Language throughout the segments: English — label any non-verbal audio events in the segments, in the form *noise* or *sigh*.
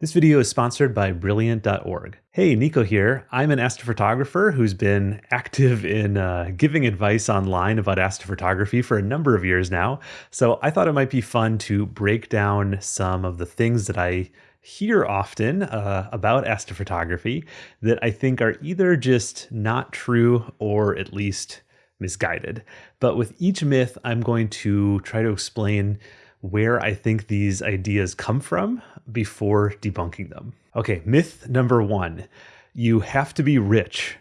This video is sponsored by Brilliant.org. Hey, Nico here. I'm an astrophotographer who's been active in uh, giving advice online about astrophotography for a number of years now. So I thought it might be fun to break down some of the things that I hear often uh, about astrophotography that I think are either just not true or at least misguided. But with each myth, I'm going to try to explain where I think these ideas come from before debunking them. Okay, myth number one you have to be rich.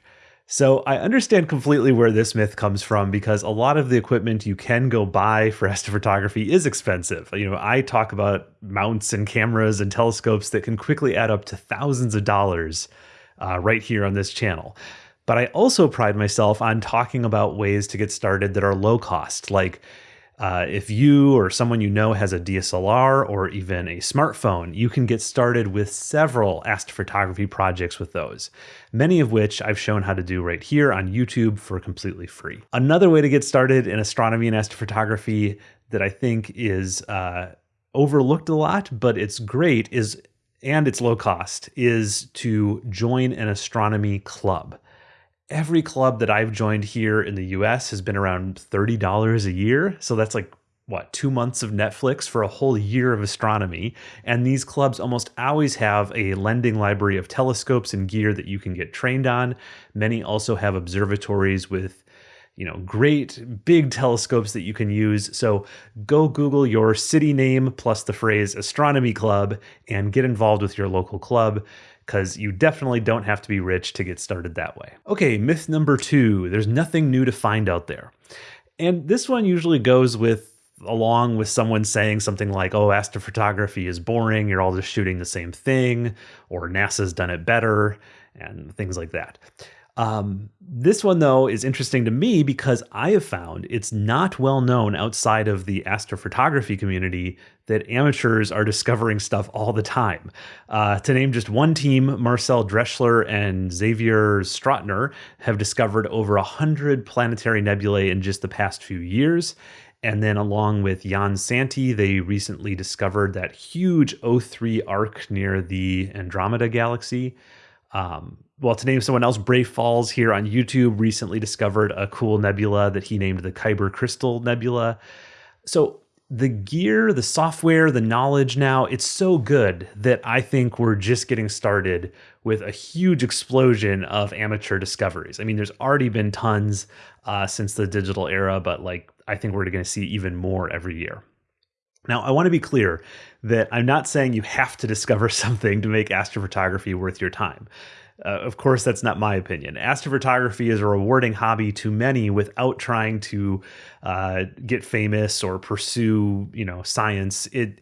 So I understand completely where this myth comes from because a lot of the equipment you can go buy for *laughs* astrophotography is expensive. You know, I talk about mounts and cameras and telescopes that can quickly add up to thousands of dollars uh, right here on this channel. But I also pride myself on talking about ways to get started that are low cost, like uh, if you or someone you know has a DSLR or even a smartphone, you can get started with several astrophotography projects with those, many of which I've shown how to do right here on YouTube for completely free. Another way to get started in astronomy and astrophotography that I think is uh, overlooked a lot, but it's great is and it's low cost is to join an astronomy club every club that I've joined here in the US has been around $30 a year. So that's like what, two months of Netflix for a whole year of astronomy. And these clubs almost always have a lending library of telescopes and gear that you can get trained on. Many also have observatories with you know, great big telescopes that you can use. So go Google your city name plus the phrase astronomy club and get involved with your local club because you definitely don't have to be rich to get started that way. Okay, myth number two there's nothing new to find out there. And this one usually goes with along with someone saying something like, oh, astrophotography is boring, you're all just shooting the same thing, or NASA's done it better, and things like that. Um, this one, though, is interesting to me because I have found it's not well known outside of the astrophotography community that amateurs are discovering stuff all the time. Uh, to name just one team, Marcel Drechsler and Xavier Strottner have discovered over 100 planetary nebulae in just the past few years. And then, along with Yann Sainty, they recently discovered that huge O3 arc near the Andromeda galaxy. Um, well, to name someone else, Bray Falls here on YouTube recently discovered a cool nebula that he named the Kyber Crystal Nebula. So the gear, the software, the knowledge now, it's so good that I think we're just getting started with a huge explosion of amateur discoveries. I mean, there's already been tons uh, since the digital era, but like I think we're going to see even more every year. Now, I want to be clear that I'm not saying you have to discover *laughs* something to make astrophotography worth your time. Uh, of course, that's not my opinion. Astrophotography is a rewarding hobby to many without trying to uh, get famous or pursue, you know, science. It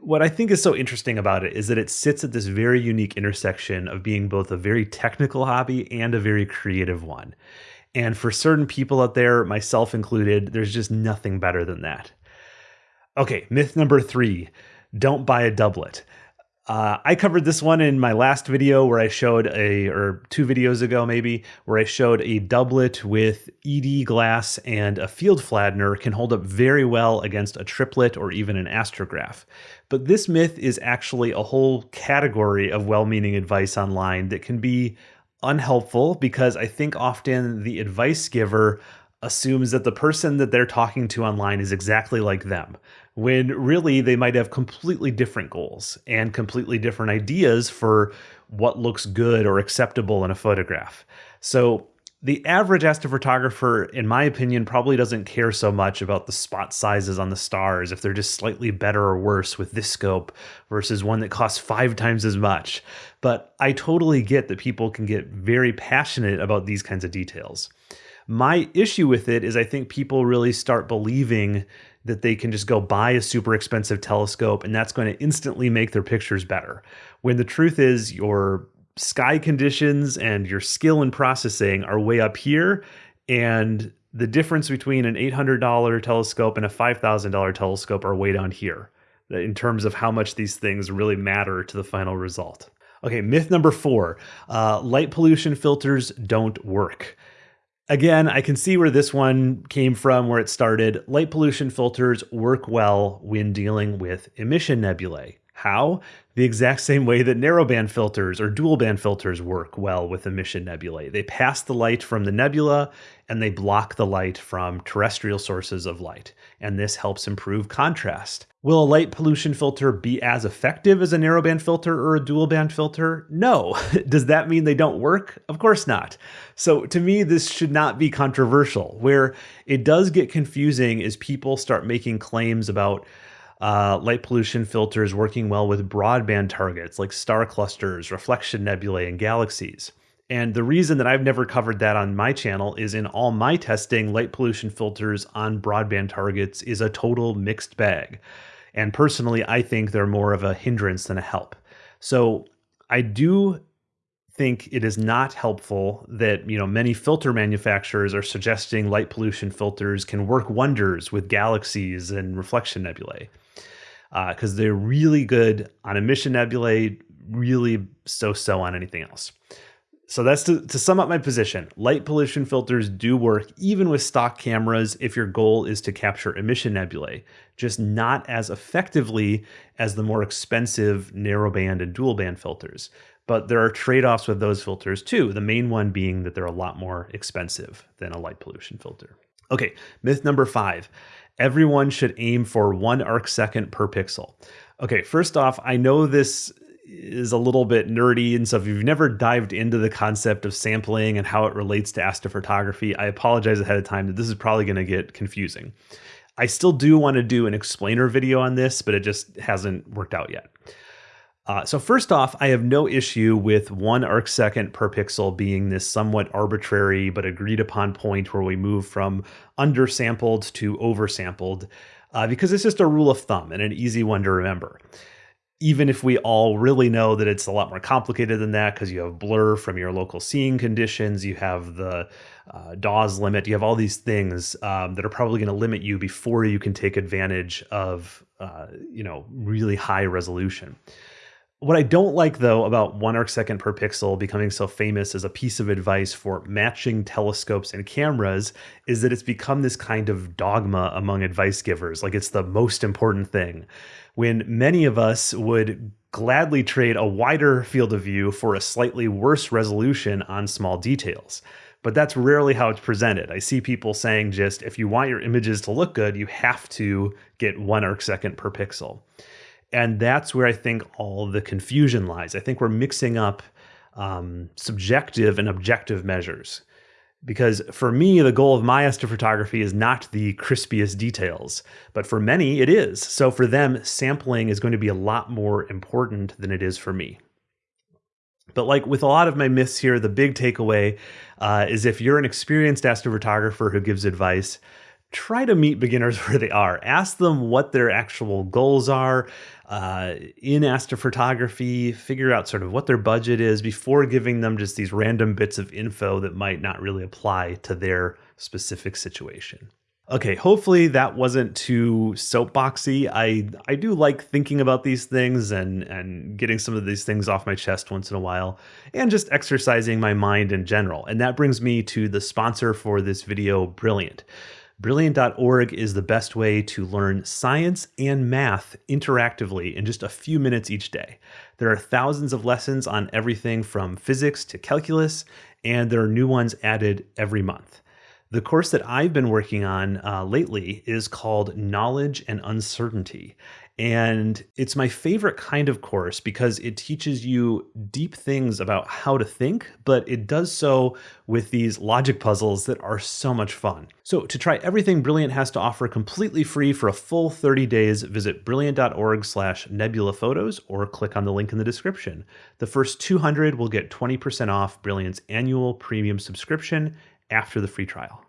what I think is so interesting about it is that it sits at this very unique intersection of being both a very technical hobby and a very creative one. And for certain people out there, myself included, there's just nothing better than that. Okay, myth number three don't buy a doublet. Uh, I covered this one in my last video where I showed a, or two videos ago maybe, where I showed a doublet with ED glass and a field flattener can hold up very well against a triplet or even an astrograph. But this myth is actually a whole category of well-meaning advice online that can be unhelpful because I think often the advice giver assumes that the person that they're talking to online is exactly like them, when really they might have completely different goals and completely different ideas for what looks good or acceptable in a photograph. So the average astrophotographer, in my opinion, probably doesn't care so much about the spot sizes on the stars, if they're just slightly better or worse with this scope versus one that costs five times as much. But I totally get that people can get very passionate about these kinds of details. My issue with it is I think people really start believing that they can just go buy a super expensive telescope and that's going to instantly make their pictures better. When the truth is, your sky conditions and your skill in processing are way up here. And the difference between an $800 telescope and a $5,000 telescope are way down here in terms of how much these things really matter to the final result. Okay, myth number four uh, light pollution filters don't work. Again, I can see where this one came from, where it started. Light pollution filters work well when dealing with emission nebulae. How? The exact same way that narrowband filters or dual band filters work well with emission nebulae. They pass the light from the nebula and they block the light from terrestrial sources of light, and this helps improve contrast. Will a light pollution filter be as effective as a narrowband filter or a dual band filter? No. *laughs* Does that mean they don't work? Of course not. So to me, this should not be controversial. Where it does get confusing is people start making claims about uh, light pollution filters working well with broadband targets like star clusters, reflection nebulae, and galaxies. And the reason that I've never covered that on my channel is in all my testing, light pollution filters on broadband targets is a total mixed bag. And personally, I think they're more of a hindrance than a help. So I do think it is not helpful that you know many filter manufacturers are suggesting light pollution filters can work wonders with galaxies and reflection nebulae because uh, they're really good on emission nebulae, really so-so on anything else. So that's to, to sum up my position. Light pollution filters do work even with stock cameras if your goal is to capture emission nebulae, just not as effectively as the more expensive narrowband and dual band filters. But there are trade-offs with those filters too, the main one being that they're a lot more expensive than a light pollution filter. Okay, myth number five everyone should aim for one arc second per pixel. Okay, first off, I know this is a little bit nerdy, and so if you've never dived into the concept of sampling and how it relates to astrophotography, I apologize ahead of time that this is probably going to get confusing. I still do want to do an explainer video on this, but it just hasn't worked out yet. Uh, so first off, I have no issue with one arc second per pixel being this somewhat arbitrary but agreed upon point where we move from undersampled to oversampled, uh, because it's just a rule of thumb and an easy one to remember. Even if we all really know that it's a lot more complicated than that, because you have blur from your local seeing conditions, you have the uh, Dawes limit, you have all these things um, that are probably going to limit you before you can take advantage of, uh, you know, really high resolution. What I don't like though about one arc second per pixel becoming so famous as a piece of advice for matching telescopes and cameras is that it's become this kind of dogma among advice givers, like it's the most important thing. When many of us would gladly trade a wider field of view for a slightly worse resolution on small details. But that's rarely how it's presented. I see people saying just if you want your images to look good, you have to get one arc second per pixel. And that's where I think all the confusion lies. I think we're mixing up um, subjective and objective measures. Because for me, the goal of my astrophotography is not the crispiest details, but for many it is. So for them, sampling is going to be a lot more important than it is for me. But like with a lot of my myths here, the big takeaway uh, is if you're an experienced astrophotographer who gives advice, try to meet beginners *laughs* where they are. Ask them what their actual goals are uh, in astrophotography, figure out sort of what their budget is before giving them just these random bits of info that might not really apply to their specific situation. Okay, hopefully that wasn't too soapboxy. I I do like thinking about these things and and getting some of these things off my chest once in a while and just exercising my mind in general. And that brings me to the sponsor for this video, Brilliant. Brilliant.org is the best way to learn science and math interactively in just a few minutes each day. There are thousands of lessons on everything from physics to calculus, and there are new ones added every month. The course that I've been working on uh, lately is called Knowledge and Uncertainty. And it's my favorite kind of course because it teaches you deep things about how to think, but it does so with these logic puzzles that are so much fun. So to try everything Brilliant has to offer completely free for a full 30 days, visit brilliant.org slash nebula photos or click on the link in the description. The first 200 will get 20% off Brilliant's annual premium subscription after the free trial.